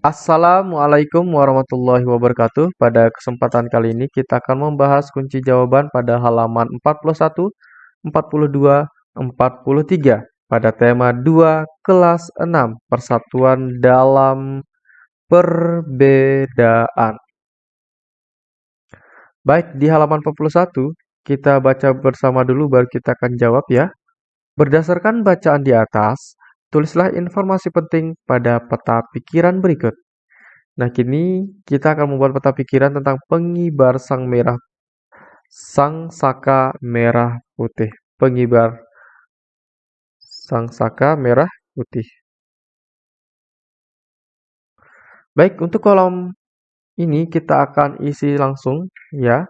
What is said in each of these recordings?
Assalamualaikum warahmatullahi wabarakatuh. Pada kesempatan kali ini kita akan membahas kunci jawaban pada halaman 41, 42, 43 pada tema 2 kelas 6 persatuan dalam perbedaan. Baik, di halaman 41 kita baca bersama dulu baru kita akan jawab ya. Berdasarkan bacaan di atas, tulislah informasi penting pada peta pikiran berikut. Nah, kini kita akan membuat peta pikiran tentang pengibar sang merah sang saka merah putih. Pengibar sang saka merah putih. Baik, untuk kolom ini kita akan isi langsung ya.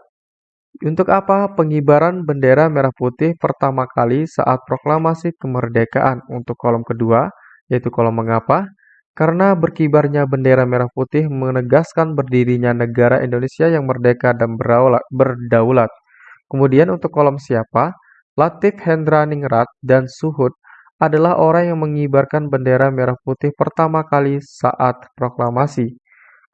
Untuk apa pengibaran bendera merah putih pertama kali saat proklamasi kemerdekaan? Untuk kolom kedua, yaitu kolom mengapa? Karena berkibarnya bendera merah putih menegaskan berdirinya negara Indonesia yang merdeka dan berdaulat. Kemudian untuk kolom siapa? Latif Hendra Ningrat dan Suhud adalah orang yang mengibarkan bendera merah putih pertama kali saat proklamasi.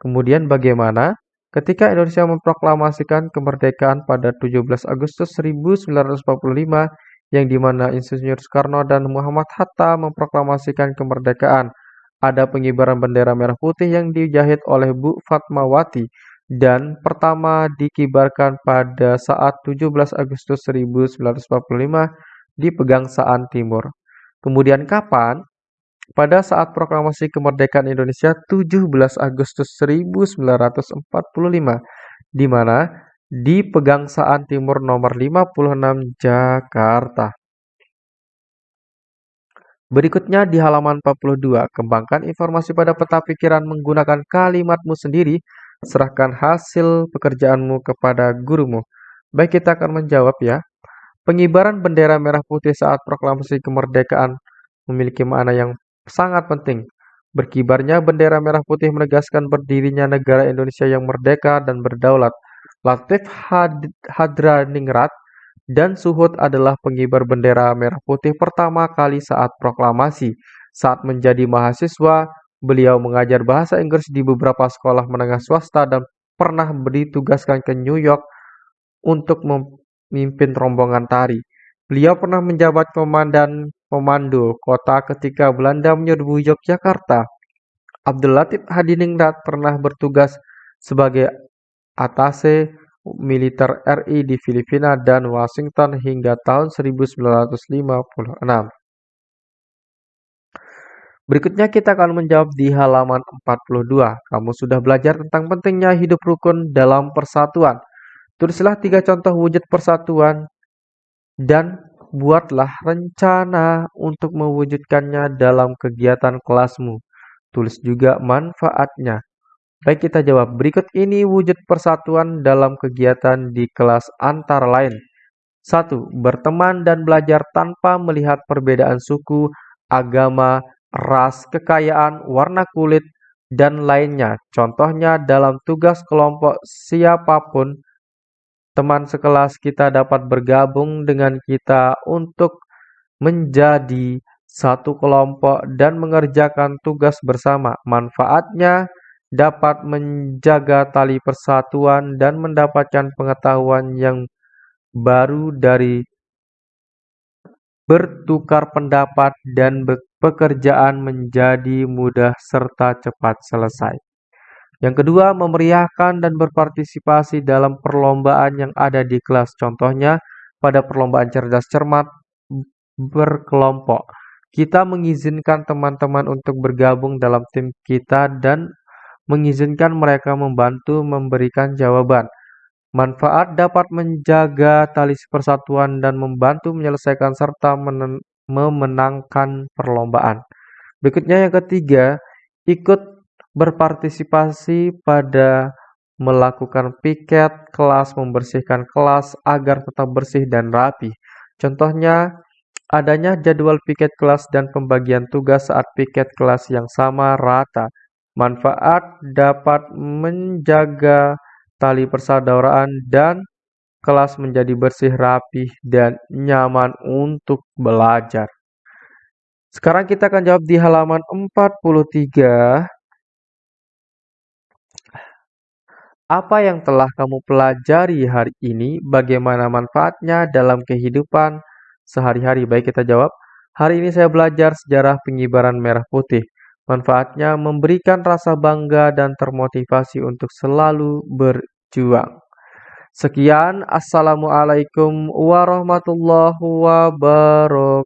Kemudian bagaimana? Ketika Indonesia memproklamasikan kemerdekaan pada 17 Agustus 1945, yang di mana Insinyur Soekarno dan Muhammad Hatta memproklamasikan kemerdekaan, ada pengibaran bendera merah putih yang dijahit oleh Bu Fatmawati dan pertama dikibarkan pada saat 17 Agustus 1945 di Pegangsaan Timur. Kemudian kapan? Pada saat proklamasi kemerdekaan Indonesia 17 Agustus 1945 di mana di Pegangsaan Timur nomor 56 Jakarta. Berikutnya di halaman 42, kembangkan informasi pada peta pikiran menggunakan kalimatmu sendiri, serahkan hasil pekerjaanmu kepada gurumu. Baik, kita akan menjawab ya. Pengibaran bendera merah putih saat proklamasi kemerdekaan memiliki makna yang sangat penting. Berkibarnya bendera merah putih menegaskan berdirinya negara Indonesia yang merdeka dan berdaulat. Latif Had Hadraningrat dan Suhud adalah pengibar bendera merah putih pertama kali saat proklamasi. Saat menjadi mahasiswa, beliau mengajar bahasa Inggris di beberapa sekolah menengah swasta dan pernah ditugaskan ke New York untuk memimpin rombongan tari. Beliau pernah menjabat komandan pemandu kota ketika Belanda menyerbu Yogyakarta. Abdul Latif Hadiningrat pernah bertugas sebagai atase militer RI di Filipina dan Washington hingga tahun 1956. Berikutnya kita akan menjawab di halaman 42. Kamu sudah belajar tentang pentingnya hidup rukun dalam persatuan. Tulislah tiga contoh wujud persatuan dan buatlah rencana untuk mewujudkannya dalam kegiatan kelasmu. Tulis juga manfaatnya. Baik kita jawab, berikut ini wujud persatuan dalam kegiatan di kelas antara lain. 1. Berteman dan belajar tanpa melihat perbedaan suku, agama, ras, kekayaan, warna kulit, dan lainnya. Contohnya dalam tugas kelompok siapa pun teman sekelas kita dapat bergabung dengan kita untuk menjadi satu kelompok dan mengerjakan tugas bersama. Manfaatnya dapat menjaga tali persatuan dan mendapatkan pengetahuan yang baru dari bertukar pendapat dan pekerjaan menjadi mudah serta cepat selesai. Yang kedua, memeriahkan dan berpartisipasi dalam perlombaan yang ada di kelas. Contohnya, pada perlombaan cerdas cermat berkelompok. Kita mengizinkan teman-teman untuk bergabung dalam tim kita dan mengizinkan mereka membantu memberikan jawaban. Manfaat dapat menjaga tali persatuan dan membantu menyelesaikan serta memenangkan perlombaan. Berikutnya yang ketiga, ikut berpartisipasi pada melakukan piket kelas, membersihkan kelas agar tetap bersih dan rapi. Contohnya, adanya jadwal piket kelas dan pembagian tugas saat piket kelas yang sama rata. Manfaat dapat menjaga tali persaudaraan dan kelas menjadi bersih, rapi, dan nyaman untuk belajar. Sekarang kita akan jawab di halaman 43. Apa yang telah kamu pelajari hari ini? Bagaimana manfaatnya dalam kehidupan sehari-hari? Baik, kita jawab. Hari ini saya belajar sejarah pengibaran merah putih. Manfaatnya memberikan rasa bangga dan termotivasi untuk selalu berjuang. Sekian, Assalamualaikum warahmatullahi wabarakatuh.